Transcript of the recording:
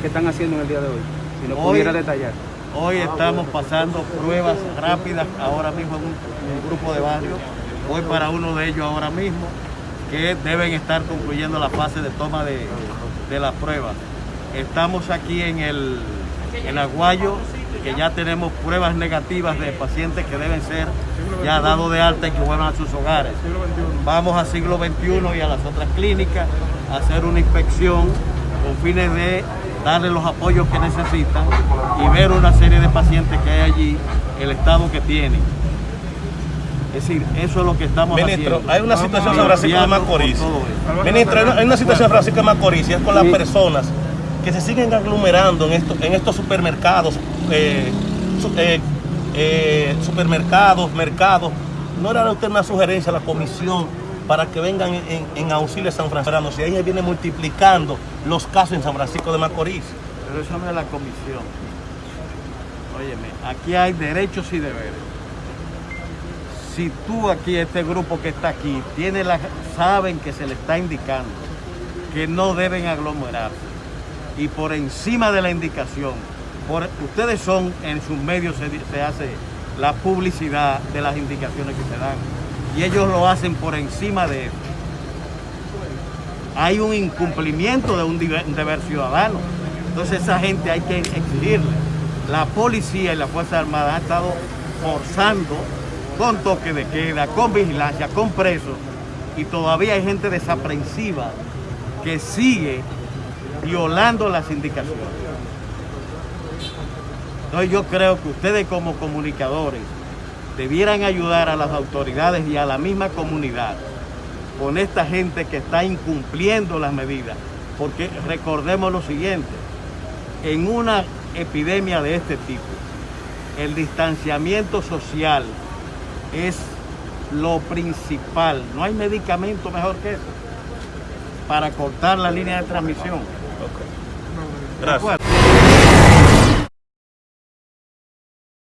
que están haciendo en el día de hoy? Si nos Hoy- pudiera detallar. Hoy estamos pasando pruebas rápidas ahora mismo en un, en un grupo de barrios. Voy para uno de ellos ahora mismo, que deben estar concluyendo la fase de toma de, de las pruebas. Estamos aquí en el en Aguayo, que ya tenemos pruebas negativas de pacientes que deben ser ya dados de alta y que vuelvan a sus hogares. Vamos a siglo XXI y a las otras clínicas a hacer una inspección con fines de darle los apoyos que necesitan y ver una serie de pacientes que hay allí, el estado que tienen. Es decir, eso es lo que estamos Ministro, haciendo. hay una situación en San Francisco de Macorís. Ministro, hay una, situación en Francisco de Macorís y es con las personas que se siguen aglomerando en, estos en estos supermercados, eh, eh, eh, supermercados, mercados. ¿No era usted una sugerencia a la comisión para que vengan en, auxilio a San Francisco? Si ahí se viene multiplicando los casos en San Francisco de Macorís. Pero eso no es la comisión. Óyeme, aquí hay derechos y deberes. Si tú aquí, este grupo que está aquí, tiene la, saben que se le está indicando que no deben aglomerarse y por encima de la indicación, por, ustedes son, en sus medios se, di- se hace la publicidad de las indicaciones que se dan y ellos lo hacen por encima de eso. Hay un incumplimiento de un deber ciudadano. Entonces esa gente hay que exigirle. La policía y la Fuerza Armada han estado forzando con toque de queda, con vigilancia, con presos, y todavía hay gente desaprensiva que sigue violando las indicaciones. Entonces yo creo que ustedes como comunicadores debieran ayudar a las autoridades y a la misma comunidad con esta gente que está incumpliendo las medidas. Porque recordemos lo siguiente, en una epidemia de este tipo, el distanciamiento social es lo principal. No hay medicamento mejor que eso para cortar la línea de transmisión. Gracias.